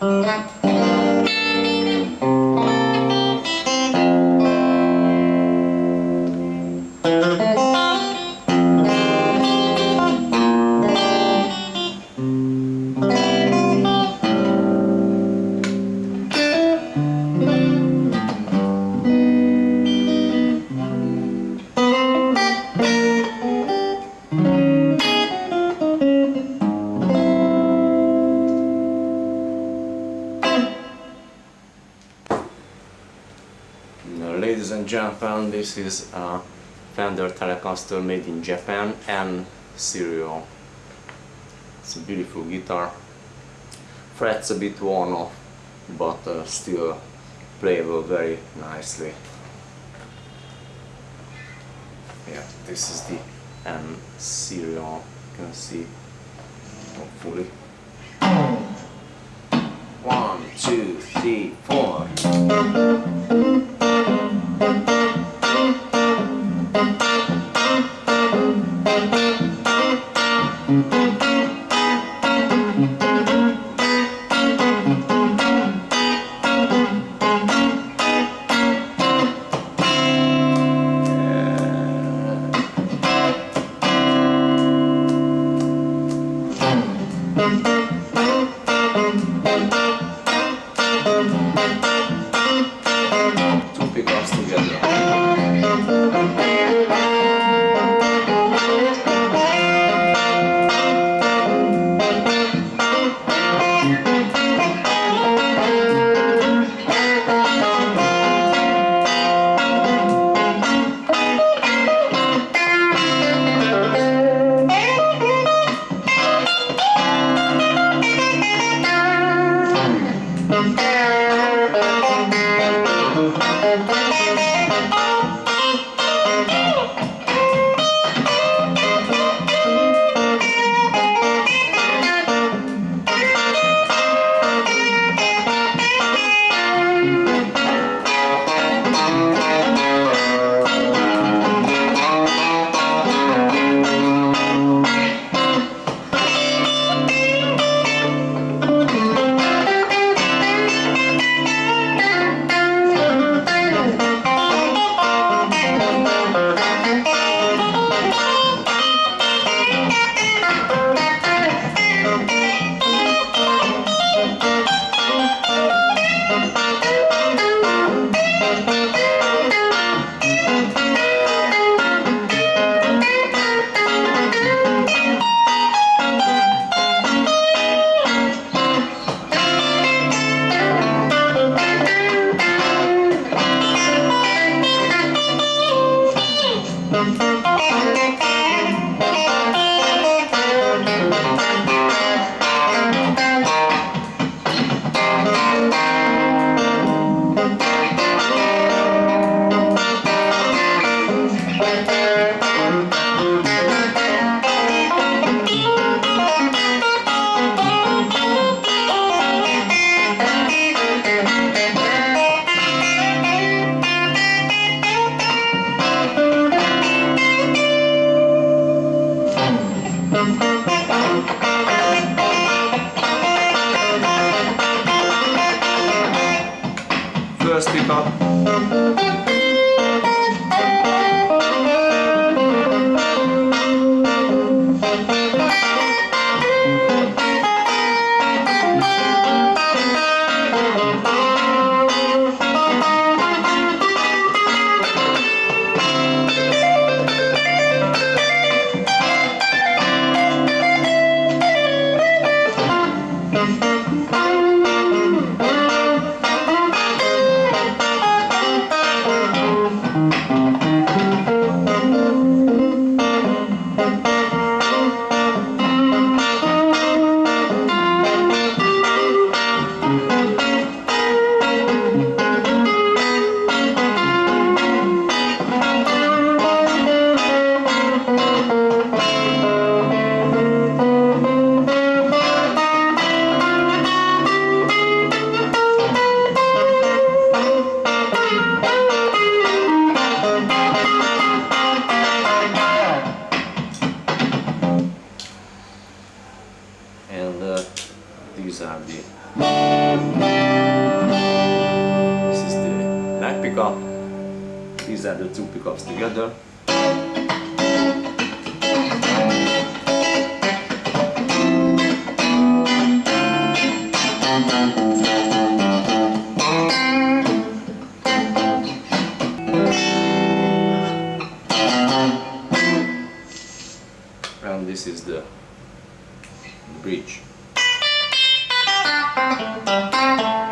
嗯。Ladies and gentlemen, this is a Fender Telecaster made in Japan and serial. It's a beautiful guitar. Frets a bit worn off, but uh, still playable very nicely. Yeah, this is the M serial. You can see, hopefully. One, two, three, four. Two pickups together. First pickup. and these are the this is the back pickup. These are the two pickups together. And this is the bridge Música